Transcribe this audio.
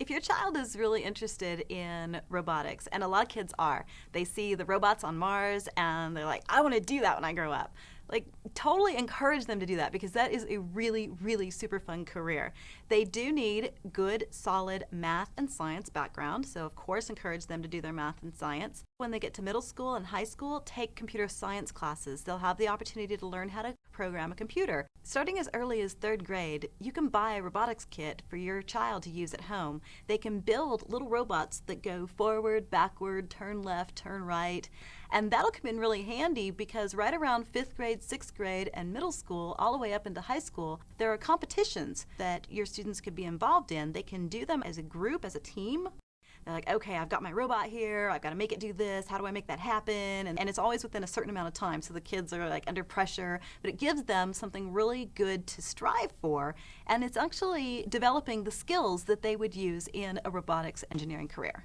If your child is really interested in robotics, and a lot of kids are, they see the robots on Mars and they're like, I want to do that when I grow up. Like, totally encourage them to do that because that is a really, really super fun career. They do need good, solid math and science background, so of course, encourage them to do their math and science. When they get to middle school and high school, take computer science classes. They'll have the opportunity to learn how to program a computer. Starting as early as third grade, you can buy a robotics kit for your child to use at home. They can build little robots that go forward, backward, turn left, turn right, and that'll come in really handy because right around fifth grade, sixth grade, and middle school, all the way up into high school, there are competitions that your students could be involved in. They can do them as a group, as a team, they're like, okay, I've got my robot here. I've got to make it do this. How do I make that happen? And, and it's always within a certain amount of time. So the kids are like under pressure, but it gives them something really good to strive for. And it's actually developing the skills that they would use in a robotics engineering career.